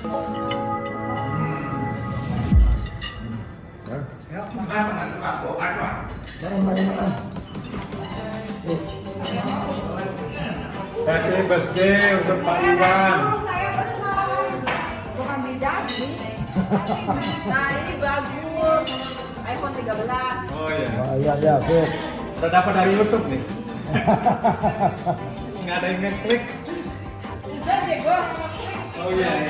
Happy birthday untuk Pak Iwan. Bukan. Nah ini bagus. iPhone 13. Oh iya. Oh, iya, iya, sip. Udah dapat dari YouTube nih. Nggak ada yang ngeklik. Sudah deh gue. Oh iya. iya.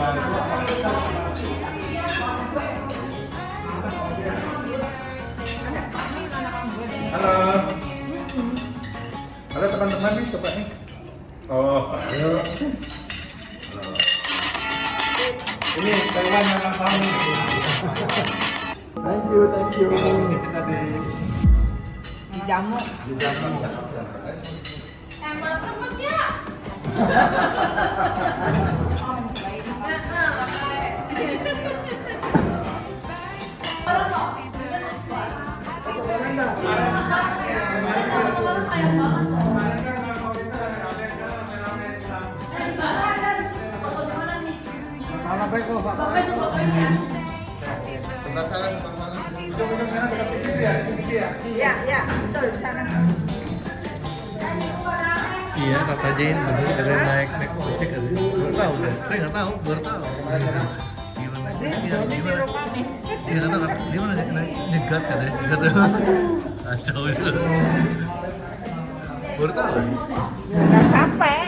Halo. Halo teman-teman nih coba nih. Oh. Halo. Ini Taiwan yang nih. Thank you, thank you. Kita di Dijamu. di Jakarta. Emang temennya. Salam baik kok, Pak. Sebentar salam, sebentar salam. Minum-minum sana dekat ya, ya. Iya, iya, betul di sana. Iya kata Jane bener kalian naik naik ojek kali. Baru tahu saya. Saya nggak tahu, baru tahu. Gimana? Iya, gimana? Iya nggak tahu. Gimana sih naik nyegat kan ya? Kata kacau itu. Baru tahu. Nggak sampai.